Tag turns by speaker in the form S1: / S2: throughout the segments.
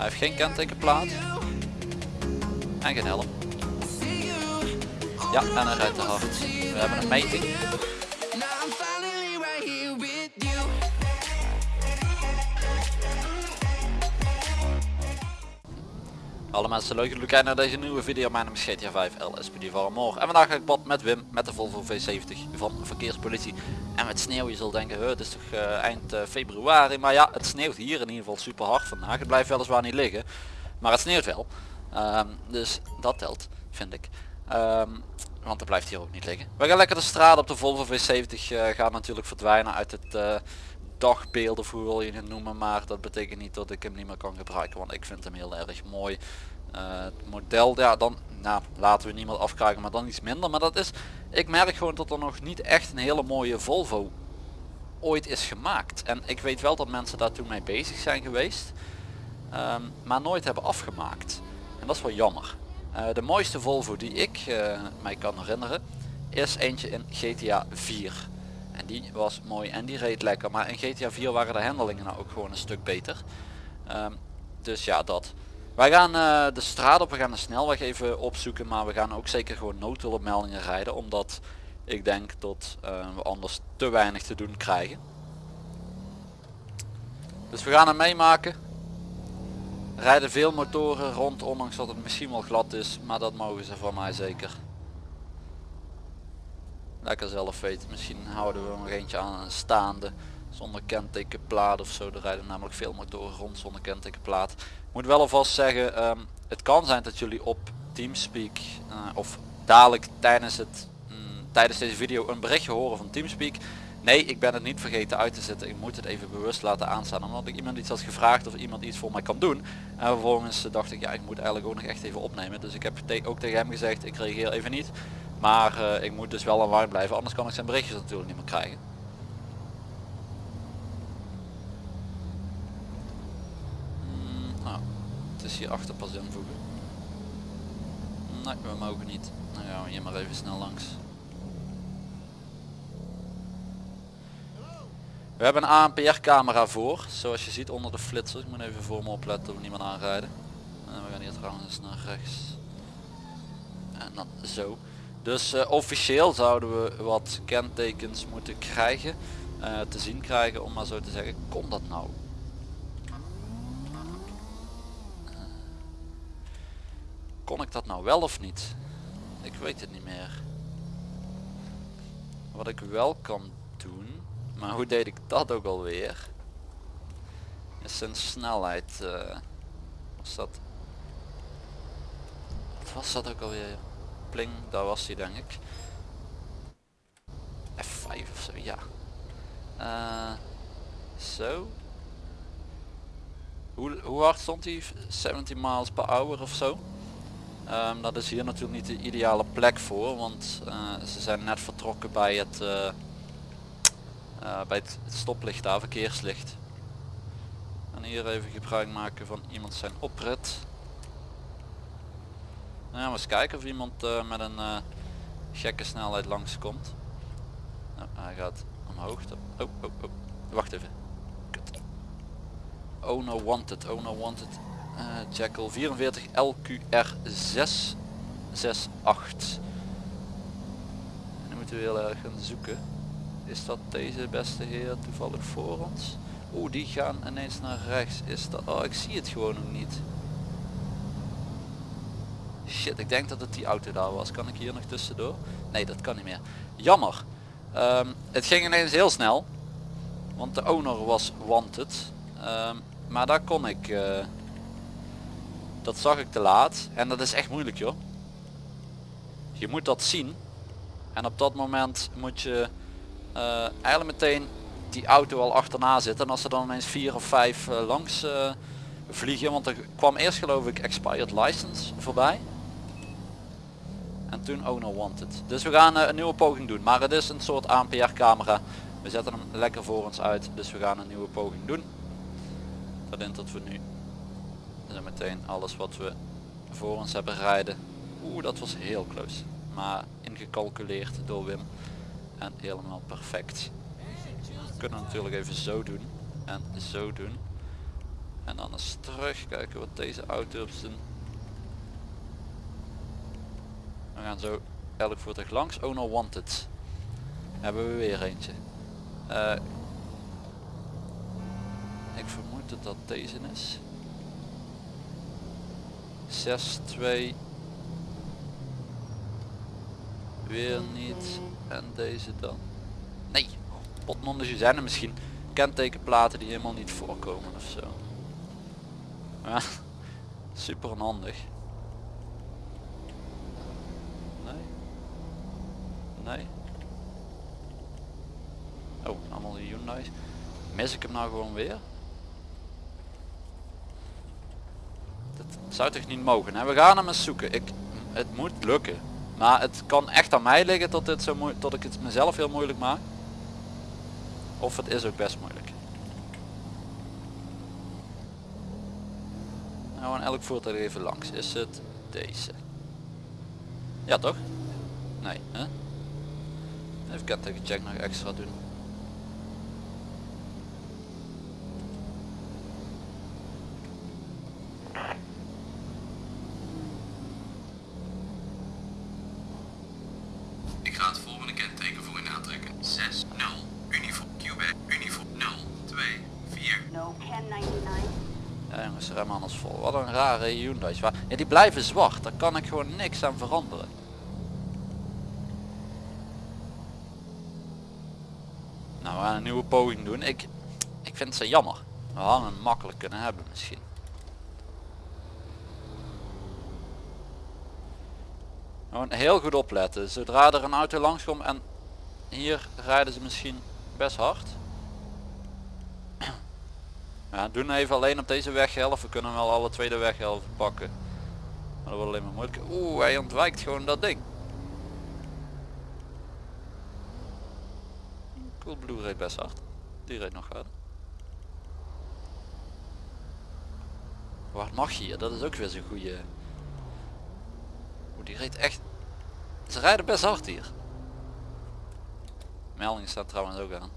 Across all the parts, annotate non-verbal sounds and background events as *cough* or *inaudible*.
S1: Hij heeft geen kentekenplaat. En geen helm. Ja, en hij rijdt. We hebben een meting. Alle mensen leuk jullie kijken naar deze nieuwe video. Mijn naam is GTA 5 LSPD van morgen. En vandaag ga ik pad met Wim met de Volvo V70 van Verkeerspolitie. En met sneeuw, je zult denken, het is toch uh, eind uh, februari. Maar ja, het sneeuwt hier in ieder geval super hard vandaag. Het blijft weliswaar niet liggen. Maar het sneeuwt wel. Um, dus dat telt, vind ik. Um, want het blijft hier ook niet liggen. We gaan lekker de straat op de Volvo V70 uh, gaat natuurlijk verdwijnen uit het dagbeeld of hoe wil je het noemen maar dat betekent niet dat ik hem niet meer kan gebruiken want ik vind hem heel erg mooi. Uh, het model ja dan nou laten we niemand afkrijgen maar dan iets minder. Maar dat is ik merk gewoon dat er nog niet echt een hele mooie Volvo ooit is gemaakt. En ik weet wel dat mensen daar toen mee bezig zijn geweest um, maar nooit hebben afgemaakt. En dat is wel jammer. Uh, de mooiste Volvo die ik uh, mij kan herinneren is eentje in GTA 4 en die was mooi en die reed lekker. Maar in GTA 4 waren de handelingen nou ook gewoon een stuk beter. Um, dus ja, dat. Wij gaan uh, de straat op, we gaan de snelweg even opzoeken. Maar we gaan ook zeker gewoon noodhulpmeldingen rijden. Omdat ik denk dat uh, we anders te weinig te doen krijgen. Dus we gaan hem meemaken. Rijden veel motoren rond, ondanks dat het misschien wel glad is. Maar dat mogen ze van mij zeker lekker zelf weten. Misschien houden we nog eentje aan een staande zonder kentekenplaat of zo. Er rijden namelijk veel motoren rond zonder kentekenplaat. Ik moet wel alvast zeggen, um, het kan zijn dat jullie op Teamspeak uh, of dadelijk tijdens, het, mm, tijdens deze video een berichtje horen van Teamspeak. Nee, ik ben het niet vergeten uit te zetten. Ik moet het even bewust laten aanstaan. Omdat ik iemand iets had gevraagd of iemand iets voor mij kan doen. En vervolgens dacht ik, ja ik moet eigenlijk ook nog echt even opnemen. Dus ik heb ook tegen hem gezegd, ik reageer even niet. Maar uh, ik moet dus wel online blijven, anders kan ik zijn berichtjes natuurlijk niet meer krijgen. Mm, nou, het is hier achter pas invoegen. Nee, we mogen niet. Dan gaan we hier maar even snel langs. We hebben een ANPR camera voor, zoals je ziet onder de flitser. Ik moet even voor me opletten we niemand aanrijden. En we gaan hier trouwens naar rechts. En dan zo. Dus uh, officieel zouden we wat kentekens moeten krijgen, uh, te zien krijgen om maar zo te zeggen. Kon dat nou? Kon ik dat nou wel of niet? Ik weet het niet meer. Wat ik wel kan doen, maar hoe deed ik dat ook alweer? Is zijn snelheid. Was dat? Wat was dat ook alweer? Daar was hij denk ik. F5 of zo, ja. Uh, zo. Hoe, hoe hard stond hij? 17 miles per hour of zo. Um, dat is hier natuurlijk niet de ideale plek voor, want uh, ze zijn net vertrokken bij het, uh, bij het stoplicht daar, verkeerslicht. En hier even gebruik maken van iemand zijn oprit. Nou, ja, eens kijken of iemand uh, met een uh, gekke snelheid langs komt. Nou, hij gaat omhoog. Oh, oh, oh. Wacht even. Kut. Oh no wanted, oh no wanted. Uh, Jackal 44 LQR 668. En dan moeten we heel erg gaan zoeken. Is dat deze beste heer toevallig voor ons? Oeh, die gaan ineens naar rechts. Is dat... Oh, ik zie het gewoon nog niet. Shit, ik denk dat het die auto daar was. Kan ik hier nog tussendoor? Nee, dat kan niet meer. Jammer. Um, het ging ineens heel snel. Want de owner was wanted. Um, maar daar kon ik... Uh, dat zag ik te laat. En dat is echt moeilijk joh. Je moet dat zien. En op dat moment moet je uh, eigenlijk meteen die auto al achterna zitten. En als er dan ineens vier of vijf uh, langs vliegen. Want er kwam eerst geloof ik expired license voorbij. En toen owner wanted. Dus we gaan uh, een nieuwe poging doen. Maar het is een soort ANPR camera. We zetten hem lekker voor ons uit. Dus we gaan een nieuwe poging doen. Dat in dat we nu zo meteen alles wat we voor ons hebben rijden. Oeh, dat was heel close. Maar ingecalculeerd door Wim. En helemaal perfect. We kunnen natuurlijk even zo doen. En zo doen. En dan eens terug kijken wat deze auto's doen. We gaan zo elk voertuig langs. Oh no wanted. Hebben we weer eentje. Eh, ik vermoed dat dat deze is. 6, 2. Weer niet. En deze dan. Nee. Potnonders zijn er misschien kentekenplaten die helemaal niet voorkomen of zo. Ja, *laughs* super onhandig. Nee. Nee. Oh, allemaal de Hyundai's. Mis ik hem nou gewoon weer? Dat zou toch niet mogen. Hè? We gaan hem eens zoeken. Ik, het moet lukken. Maar het kan echt aan mij liggen tot, dit zo tot ik het mezelf heel moeilijk maak. Of het is ook best moeilijk. Nou en elk voertuig even langs. Is het deze? Ja toch? Nee, hè? Even kentekencheck nog extra doen.
S2: Ik ga het volgende kenteken voor u aantrekken. 6, 0, uniform, Quebec, uniform, 0, 2, 4.
S3: No, 1099.
S1: Ja jongens, rem anders vol. Wat een Ja, die blijven zwart. Daar kan ik gewoon niks aan veranderen. Nou, we gaan een nieuwe poging doen. Ik, ik vind ze jammer. We hadden hem makkelijk kunnen hebben misschien. Gewoon heel goed opletten. Zodra er een auto langskomt en hier rijden ze misschien best hard. Ja, doen even alleen op deze weghelft. We kunnen wel alle tweede weghelft pakken. Maar dat wordt alleen maar moeilijk. Oeh, hij ontwijkt gewoon dat ding. Cool Blue reed best hard. Die reed nog harder. Waar mag je hier? Dat is ook weer zo'n goede. Oeh, die reed echt. Ze rijden best hard hier. Melding staat trouwens ook aan.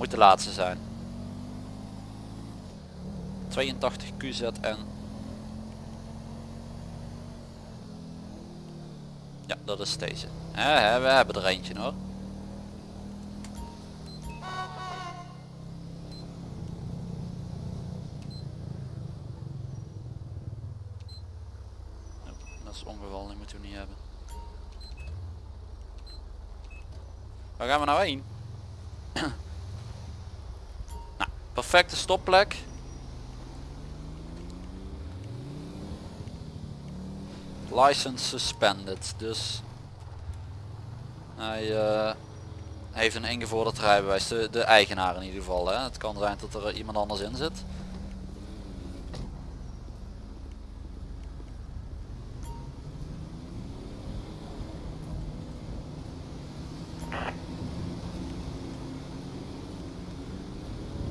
S1: Moet de laatste zijn. 82 QZN. Ja, dat is deze. We hebben er eentje hoor. Stopplek. License suspended, dus hij eh, heeft een ingevorderd rijbewijs, de, de eigenaar in ieder geval. Hè. Het kan zijn dat er iemand anders in zit.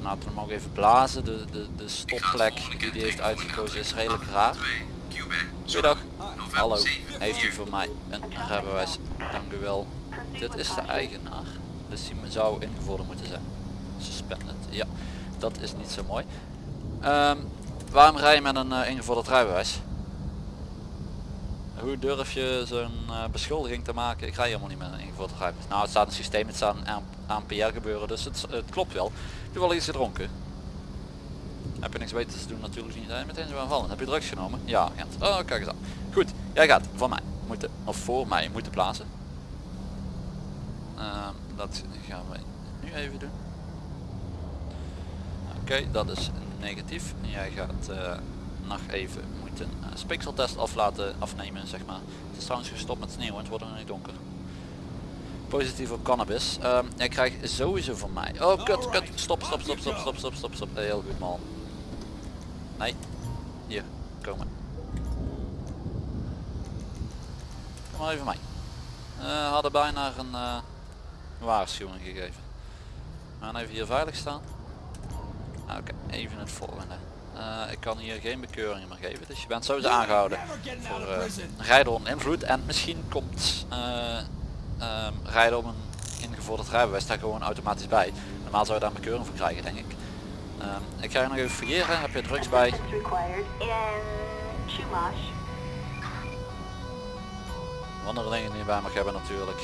S1: Laten we hem ook even blazen. De, de, de stopplek die hij heeft uitgekozen is redelijk raar.
S2: 2, Quebec,
S1: Goedendag. Hallo.
S2: 7,
S1: Heeft u voor mij een rijbewijs? Dank u wel. Dit is de eigenaar. Dus die zou ingevorderd moeten zijn. Suspended. Ja, dat is niet zo mooi. Ehm, waarom rij je met een eh, ingevorderd rijbewijs? Hoe durf je zo'n eh, beschuldiging te maken? Ik rij helemaal niet met een ingevorderd rijbewijs. Nou, het staat in het systeem, het staat aan ANPR gebeuren, dus het, het klopt wel. Toevallig iets gedronken. Heb je niks beters te doen natuurlijk niet. Hey, meteen zo aanvallen. Heb je drugs genomen? Ja, Gent. Oh, kijk eens aan. Goed, jij gaat van mij moeten, of voor mij moeten plaatsen. Ehm, dat gaan we nu even doen. Oké, dat is negatief. Jij gaat eh, nog even moeten uh, speekseltest af laten afnemen, zeg maar. Het is trouwens gestopt met sneeuw, het wordt nog niet donker. Positief op cannabis. Ehm jij krijgt sowieso van mij. Oh, kut, kut. Stop, stop, stop, stop, stop, stop, stop, stop. Heel goed, man. Nee. Hier, komen. Kom maar even mij. Eh hadden bijna een eh, waarschuwing gegeven. We gaan even hier veilig staan. Oké, even het volgende. Eh, ik kan hier geen bekeuringen meer geven, dus je bent sowieso aangehouden voor eh, rijden onder invloed. En misschien komt eh, ehm, rijden op een ingevorderd rijbewijs daar gewoon automatisch bij. Normaal zou je daar een bekeuring voor krijgen denk ik. Ehm, ik ga je nog even fouilleren. Heb je drugs bij? Dingen die je bij mag hebben natuurlijk.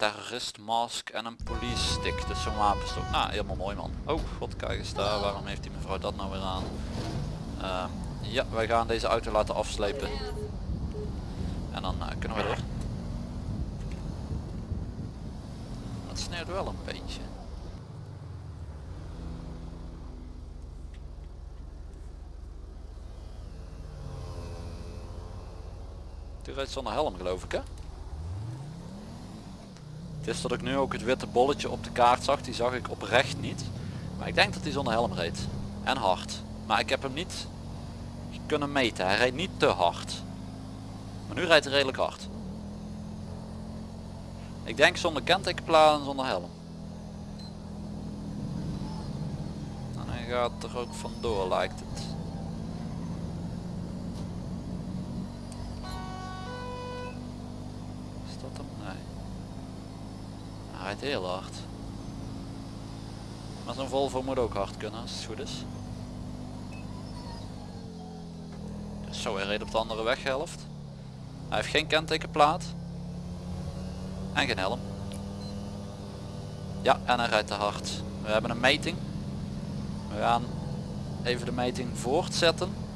S1: Terrorist mask en een police stick. Dus zo'n wapenstok. Nou, helemaal mooi man. Oh god, kijk eens daar. Waarom heeft die mevrouw dat nou weer aan? Ehm, ja, wij gaan deze auto laten afslepen. En dan eh, kunnen we door. Het sneeuwt wel een beetje. Die rijdt zonder helm geloof ik hè? Het is dat ik nu ook het witte bolletje op de kaart zag, die zag ik oprecht niet. Maar ik denk dat hij zonder helm reed. En hard. Maar ik heb hem niet kunnen meten. Hij rijdt niet te hard. Maar nu rijdt hij redelijk hard. Ik denk zonder kentekenplaat en zonder helm. En hij gaat er ook vandoor lijkt het. Heel hard. Maar zo'n Volvo moet ook hard kunnen als het goed is. Zo, hij reed op de andere weghelft. Hij heeft geen kentekenplaat. En geen helm. Ja, en hij rijdt te hard. We hebben een meting. We gaan even de meting voortzetten.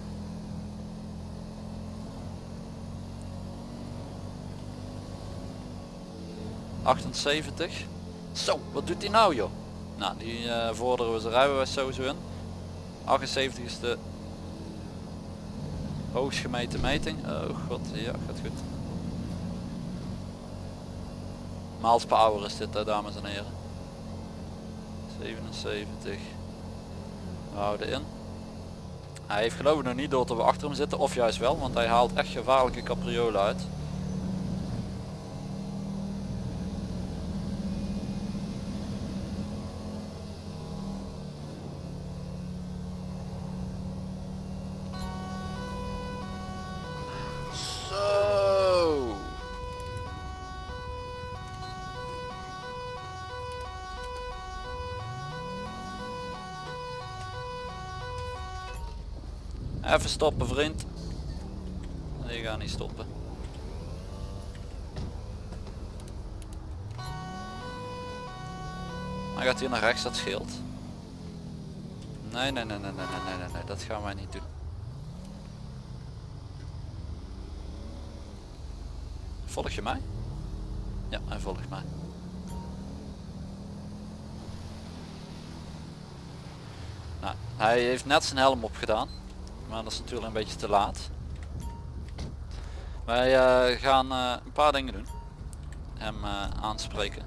S1: ...78. Zo, wat doet hij nou joh? Nou, die eh, vorderen we zijn rijbewijs sowieso in. 78 is de gemeten meting. Oh god, ja, gaat goed. Miles per hour is dit, dames en heren. 77. We houden in. Hij heeft geloof ik nog niet door dat we achter hem zitten, of juist wel, want hij haalt echt gevaarlijke capriolen uit. Even stoppen vriend. Nee, ga niet stoppen. Hij gaat hier naar rechts, dat scheelt. Nee, nee, nee, nee, nee, nee, nee, nee, dat gaan wij niet doen. Volg je mij? Ja, hij volgt mij. Nou, hij heeft net zijn helm opgedaan. Maar dat is natuurlijk een beetje te laat. Wij eh, gaan eh, een paar dingen doen. Hem eh, aanspreken.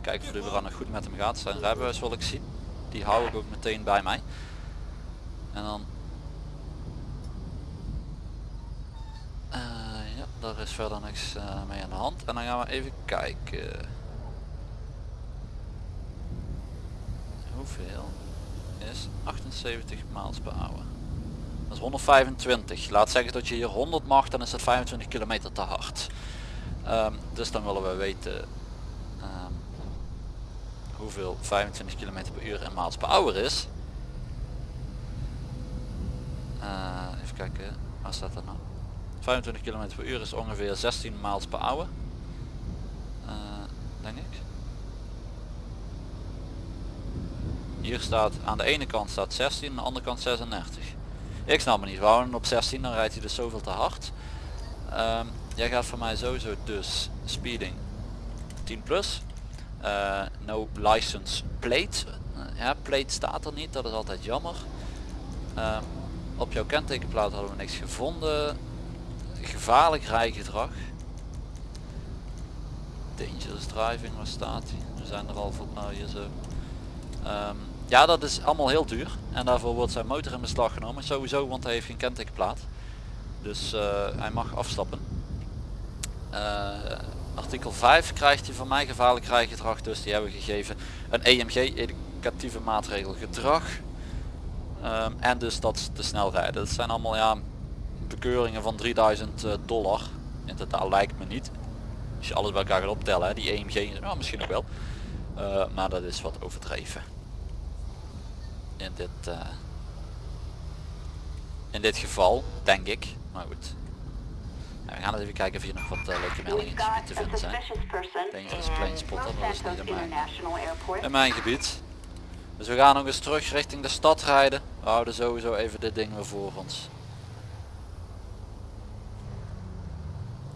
S1: Kijken of überhaupt nog goed met hem gaat. Zijn rijbewijs wil ik zien. Die hou ik ook meteen bij mij. En dan... Ja, daar is verder niks mee aan de hand. En dan gaan we even kijken. Hoeveel is 78 miles per? Dat is 125. Laat zeggen dat je hier 100 mag, dan is het 25 kilometer te hard. Ehm, dus dan willen we weten ehm, hoeveel 25 km per uur in miles per hour is. Eh, even kijken, waar staat dat nou? 25 km per uur is ongeveer 16 miles per hour. Eh, denk ik. Hier staat aan de ene kant staat 16, aan de andere kant 36. Ik snap me niet, houden op 16, dan rijdt hij dus zoveel te hard. Ehm, jij gaat voor mij sowieso dus speeding 10 plus. Eh, no license plate. Eh, ja, plate staat er niet, dat is altijd jammer. Ehm, op jouw kentekenplaat hadden we niks gevonden. Gevaarlijk rijgedrag. Dangerous driving, waar staat hij? We zijn er al voor, nou hier zo. Ehm, ja, dat is allemaal heel duur. En daarvoor wordt zijn motor in beslag genomen. Sowieso, want hij heeft geen kentekenplaat. Dus eh, hij mag afstappen. Eh, artikel 5 krijgt hij van mij gevaarlijk rijgedrag. Dus die hebben we gegeven een EMG, educatieve maatregel gedrag. Ehm, en dus dat te snel rijden. Dat zijn allemaal ja, bekeuringen van 3000 eh, dollar. In totaal lijkt me niet. Als je alles bij elkaar gaat optellen, hè, die EMG, nou, misschien ook wel. Maar dat is wat overdreven. In dit, eh, in dit geval, denk ik. Maar goed. We gaan eens even kijken of hier nog wat eh, leuke meldingen te vinden zijn. spotter,
S3: Los
S1: dat is niet in mijn-. In mijn gebied. Dus we gaan nog eens terug richting de stad rijden. We houden sowieso even dit ding weer voor ons.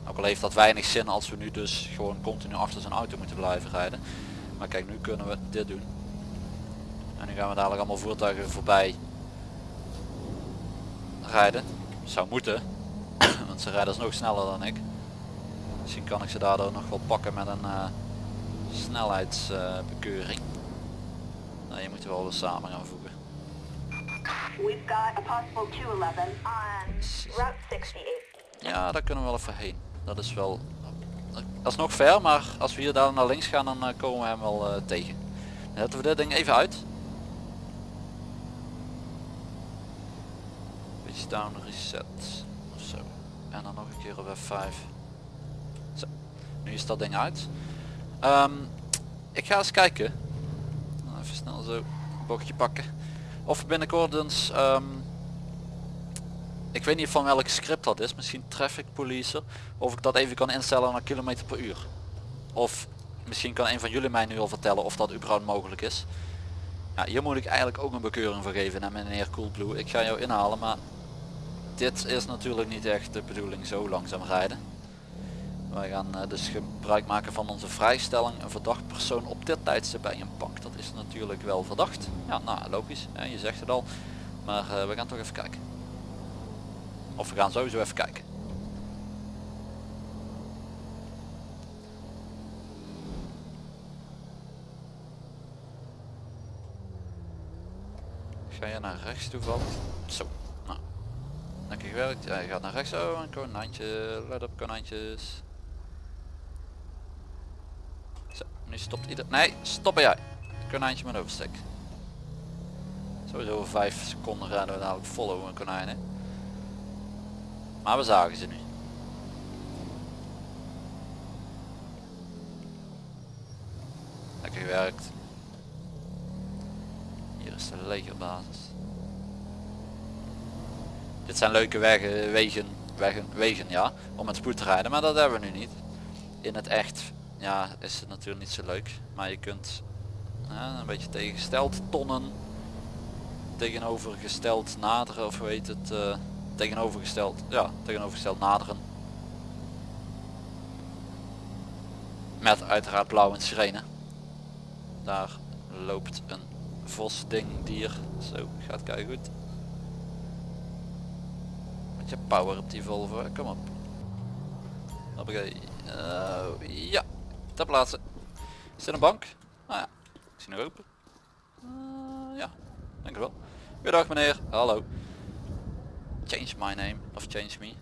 S1: Ook al heeft dat weinig zin als we nu dus gewoon continu achter zijn auto moeten blijven rijden. Maar kijk, nu kunnen we dit doen. En nu gaan we dadelijk allemaal voertuigen voorbij rijden. Zou moeten. *coughs* Want ze rijden nog sneller dan ik. Misschien kan ik ze daardoor nog wel pakken met een eh, snelheidsbekeuring. nou, je moet er wel weer samen gaan voegen.
S3: We've got a possible 211 on Route 68.
S1: Ja, daar kunnen we wel even heen. Dat is wel... Dat is nog ver, maar als we hier daar naar links gaan, dan eh, komen we hem wel eh, tegen. Dan zetten we dit ding even uit. Down reset. Zo. En dan nog een keer op F5. Zo. Nu is dat ding uit. Ehm, ik ga eens kijken. Even snel zo een bochtje pakken. Of binnenkort eens... ehm, ik weet niet van welk script dat is, misschien traffic policer. Of ik dat even kan instellen naar kilometer per uur. Of misschien kan een van jullie mij nu al vertellen of dat überhaupt mogelijk is. Ja, hier moet ik eigenlijk ook een bekeuring voor geven naar meneer Coolblue. Ik ga jou inhalen, maar dit is natuurlijk niet echt de bedoeling zo langzaam rijden. Wij gaan eh, dus gebruik maken van onze vrijstelling. Een verdacht persoon op dit tijdstip bij een bank. Dat is natuurlijk wel verdacht. Ja, nou logisch. Je zegt het al. Maar eh, we gaan toch even kijken. Of we gaan sowieso even kijken. Ga je naar rechts toevallig? Zo. Lekker gewerkt. Ja, je gaat naar rechts. Oh, een konijntje. Let op konijntjes. Zo. Nu stopt ieder... Nee, stoppen jij. Konijntje met overstek. Sowieso over 5 seconden rijden we dadelijk konijn. Hè? Maar we zagen ze nu. Lekker gewerkt. Hier is de legerbasis. Dit zijn leuke wegen, wegen, wegen, wegen ja, om met spoed te rijden, maar dat hebben we nu niet. In het echt ja, is het natuurlijk niet zo leuk, maar je kunt ja, een beetje tegengesteld tonnen tegenovergesteld naderen of heet het eh, tegenovergesteld ja tegenovergesteld naderen. Met uiteraard blauw en sirene. Daar loopt een vos ding dier zo gaat kijken goed met je power op die Volvo kom op Hoppakee. Uh, ja ter plaatse is er een bank nou ja ik zie nog open Uh, ja Dank u wel. Goedendag meneer. Hallo. Change my name. Of change me.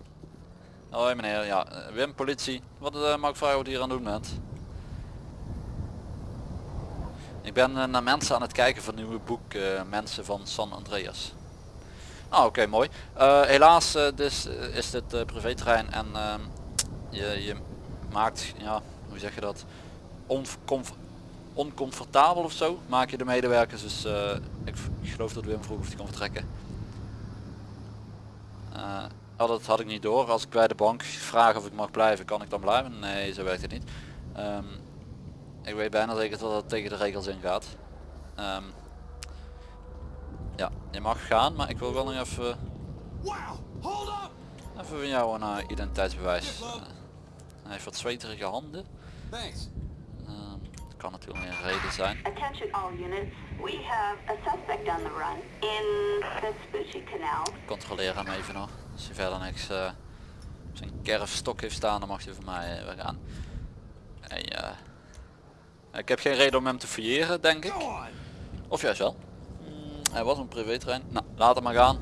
S1: Hoi meneer. Ja, eh, Wim, politie. Wat uh, mag ik vragen wat hier aan doen bent? Ik ben naar mensen aan het kijken van nieuwe boek Mensen van San Andreas. Ah, oké, mooi. Uh, helaas dus, is dit privéterrein en ehm, je, je maakt, ja, hoe zeg je dat, oncomf oncomfortabel of zo maak je de medewerkers dus ik, ik, geloof dat Wim vroeg of hij kon vertrekken. Oh, dat had ik niet door. Als ik bij de bank vraag of ik mag blijven kan ik dan blijven? Nee zo werkt het niet. Um, ik weet bijna zeker dat dat tegen de regels ingaat. Um, ja je mag gaan maar ik wil wel nog even even van jou een uh, identiteitsbewijs hij heeft wat zweterige handen kan natuurlijk een reden zijn. Controleer hem even nog. Als hij verder niks uh, zijn kerfstok heeft staan, dan mag hij voor mij uh, weer gaan. En, uh, ik heb geen reden om hem te fouilleren, denk ik. Of juist wel. Hij was een privétrein. Nou, laat hem maar gaan.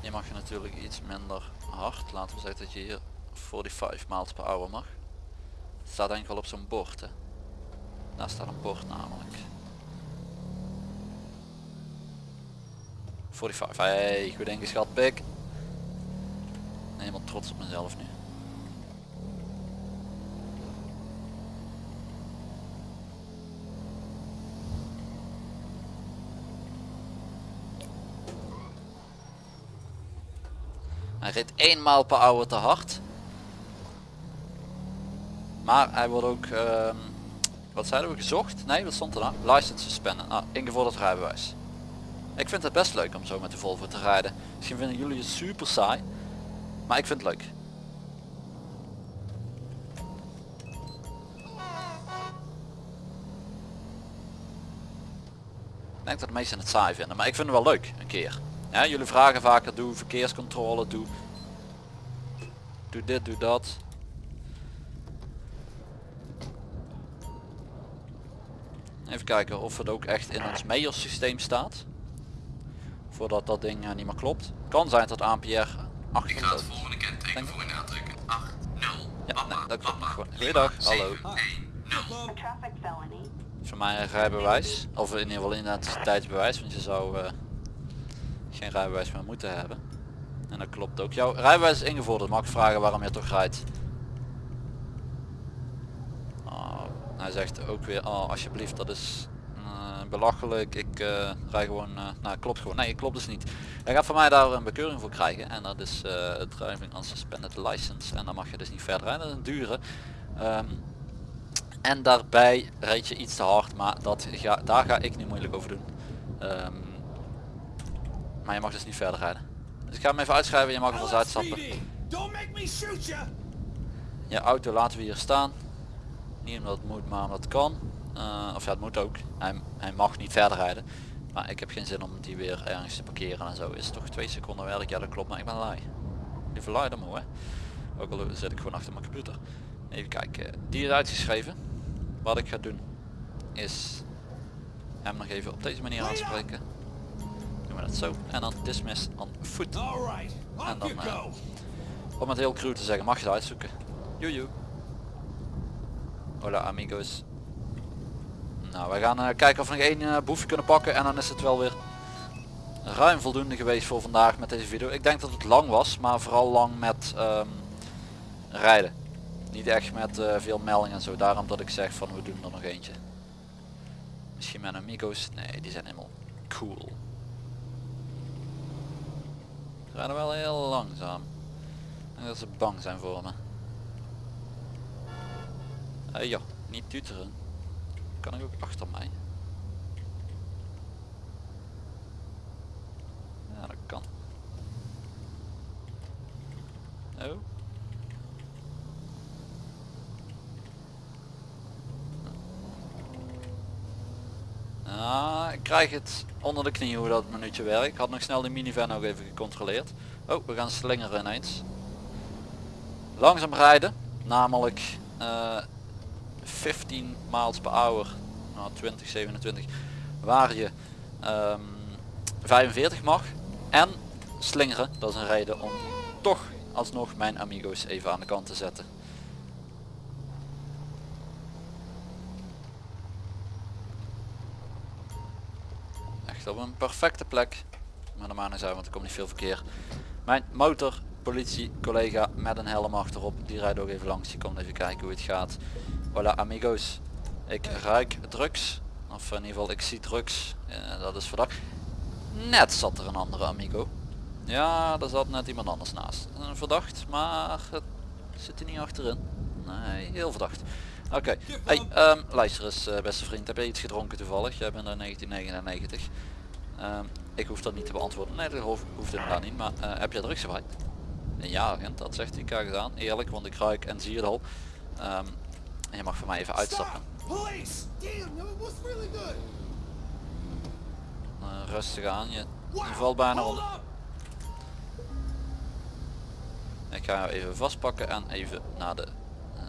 S1: Je mag je natuurlijk iets minder hard. Laten we zeggen dat je hier 45 miles per hour mag. Het staat wel op zo'n bord. Hè? Daar staat een bord namelijk. 45. Hey, goed ingeschat pik. Helemaal trots op mezelf nu. Hij reed eenmaal per hour te hard. Maar hij wordt ook, ehm, wat zeiden we, gezocht? Nee, wat stond er nou? License suspended. Ah, ingevorderd rijbewijs. Ik vind het best leuk om zo met de Volvo te rijden. Misschien vinden jullie het super saai. Maar ik vind het leuk. Ik denk dat de meesten het saai vinden, maar ik vind het wel leuk, een keer. Ja, jullie vragen vaker, doe verkeerscontrole, doe... Doe dit, doe dat. Even kijken of het ook echt in ons Meijers systeem staat. Voordat dat ding eh, niet meer klopt. Kan zijn dat ANPR
S2: Ik ga
S1: 800
S2: het volgende kenteken voor u aantrekken. 8, 0,
S1: Ja,
S2: papa,
S1: nee, dat klopt
S2: papa,
S1: gewoon.
S2: lima,
S1: Goeiedag, hallo.
S2: 7, 1, 0.
S3: A traffic felony.
S1: Voor mij een rijbewijs. Of in ieder geval identiteitsbewijs. Want je zou eh, geen rijbewijs meer moeten hebben. En dat klopt ook. Jouw rijbewijs is ingevorderd. Mag ik vragen waarom je toch rijdt? Oh, hij zegt ook weer, oh alsjeblieft dat is eh, belachelijk. Ik eh rij gewoon, eh, nou klopt gewoon. Nee, klopt dus niet. Hij gaat van mij daar een bekeuring voor krijgen. En dat is eh driving on suspended license. En dan mag je dus niet verder rijden. Dat is een dure. Ehm, en daarbij reed je iets te hard, maar dat ga, daar ga ik niet moeilijk over doen. Ehm, maar je mag dus niet verder rijden. Dus ik ga hem even uitschrijven, je mag er vast uitstappen. Je auto laten we hier staan. Niet omdat het moet, maar omdat het kan. Eh, of ja, het moet ook. Hij, hij mag niet verder rijden. Maar ik heb geen zin om die weer ergens te parkeren en zo. Is het toch twee seconden werk? Ja dat klopt, maar ik ben lui. Liever lui dan hè. Ook al zit ik gewoon achter mijn computer. Even kijken. Die is uitgeschreven. Wat ik ga doen is hem nog even op deze manier aanspreken. We dat zo. En dan dismiss on foot.
S4: Alright,
S1: En dan, eh! Om het heel cru te zeggen, mag je het uitzoeken. Joejoe. Hola amigos. Nou, wij gaan eh, kijken of we nog één eh, boefje kunnen pakken en dan is het wel weer ruim voldoende geweest voor vandaag met deze video. Ik denk dat het lang was, maar vooral lang met ehm, rijden. Niet echt met veel meldingen en zo. Daarom dat ik zeg van we doen er nog eentje. Misschien met amigos. Nee, die zijn helemaal cool. Rijden wel heel langzaam. Denk dat ze bang zijn voor me. Eh ja, niet tuteren. Kan ik ook achter mij? Ja, dat kan. Oh. Ah, ik krijg het onder de knie hoe dat minuutje werkt. Had nog snel de minivan ook even gecontroleerd. Oh, we gaan slingeren ineens. Langzaam rijden, namelijk eh 15 miles per hour, nou 20, 27, waar je ehm, 45 mag. En slingeren, dat is een reden om toch alsnog mijn amigo's even aan de kant te zetten. Op een perfecte plek. Maar de maan want er komt niet veel verkeer. Mijn motor, politie, collega met een helm achterop, die rijdt ook even langs. Die komt even kijken hoe het gaat. Voilà amigos. Ik ruik drugs. Of in ieder geval ik zie drugs. Dat is verdacht. Net zat er een andere amigo. Ja, daar zat net iemand anders naast. Eh, verdacht, maar het zit er niet achterin. Nee, heel verdacht. Oké, hey, ehm, luister eens eh, beste vriend, heb jij iets gedronken toevallig? Jij bent in 1999. Ehm, ik hoef dat niet te beantwoorden. Nee, dat hoeft, hoeft inderdaad niet. Maar eh, heb jij drugs gebruikt? Ja, agent, dat zegt hij. Kijk eens aan. Eerlijk, want ik ruik en zie het al. Ehm, en je mag voor mij even uitstappen. Eh, rustig aan. Je, je valt bijna onder. Ik ga jou even vastpakken en even naar de eh,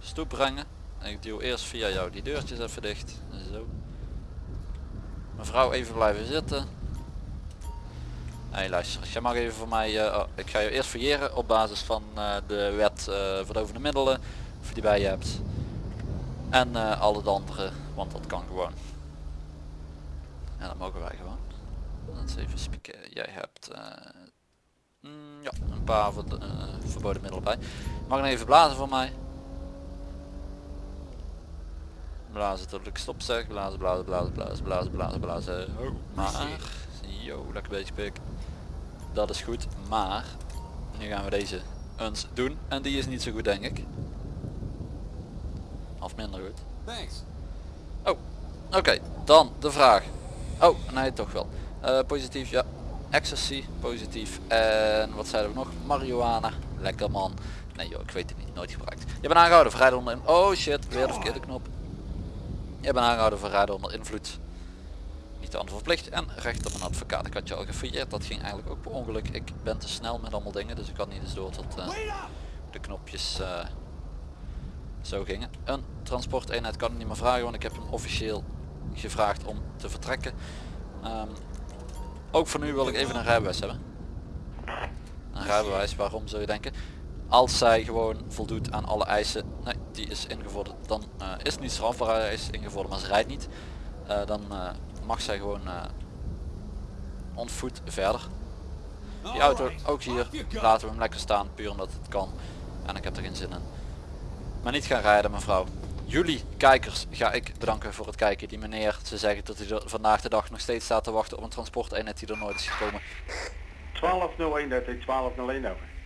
S1: stoep brengen. Ik duw eerst via jou die deurtjes even dicht. Zo. Mevrouw even blijven zitten. Hey luister, jij mag even voor mij, eh, oh, ik ga je eerst verjeren op basis van eh, de wet uh, verdovende middelen, of je die bij je hebt. En al het andere, want dat kan gewoon. En dat mogen wij gewoon. even spieken. Jij hebt mm, ja, een paar ver- verboden middelen bij. Mag even blazen voor mij? Blazen tot ik stop zeg. Blazen, blazen, blazen, blazen, blazen, blazen, blazen. Oh, maar, yo, lekker bezig pik. Dat is goed, maar nu gaan we deze eens doen en die is niet zo goed denk ik. Of minder goed.
S4: Thanks.
S1: Oh, oké. Dan de vraag. Oh, nee, toch wel. Eh, positief, ja. Ecstasy, positief. En wat zeiden we nog? Marihuana. Lekker man. Nee joh, ik weet het niet. Nooit gebruikt. Je bent aangehouden voor rijden onder Oh shit, weer de verkeerde knop. Je bent aangehouden voor rijden onder invloed. Niet aan verplicht. En recht op een advocaat. Ik had je al gefouilleerd. Dat ging eigenlijk ook per ongeluk. Ik ben te snel met allemaal dingen. Dus ik had niet eens door tot eh, de knopjes eh, zo gingen. Een transporteenheid kan ik niet meer vragen, want ik heb hem officieel gevraagd om te vertrekken. Ehm, ook voor nu wil ik even een rijbewijs hebben. Een rijbewijs, waarom zou je denken? Als zij gewoon voldoet aan alle eisen, nee, die is ingevorderd, dan eh, is het niet strafbaar, hij is ingevorderd, maar ze rijdt niet. Eh, dan eh, mag zij gewoon on foot verder. Die auto ook hier, laten we hem lekker staan, puur omdat het kan. En ik heb er geen zin in. Maar niet gaan rijden mevrouw. Jullie kijkers ga ik bedanken voor het kijken. Die meneer, ze zeggen dat hij er vandaag de dag nog steeds staat te wachten op een transporteenheid die er nooit is gekomen.
S5: 1201, dat is 1201 over.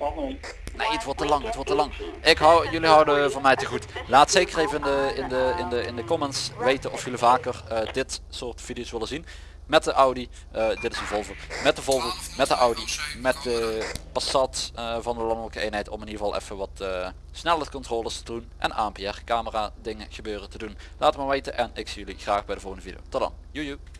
S5: 1201.
S1: Nee, het wordt te lang, het wordt te lang. Ik hou, jullie houden van mij te goed. Laat zeker even in de, in de, in de, in de comments weten of jullie vaker eh, dit soort video's willen zien. Met de Audi, eh, dit is een Volvo, met de Volvo, met de Audi, met de Passat eh, van de landelijke eenheid om in ieder geval even wat snelheidscontroles te doen en ANPR camera dingen gebeuren te doen. Laat het me weten en ik zie jullie graag bij de volgende video. Tot dan, joejoe.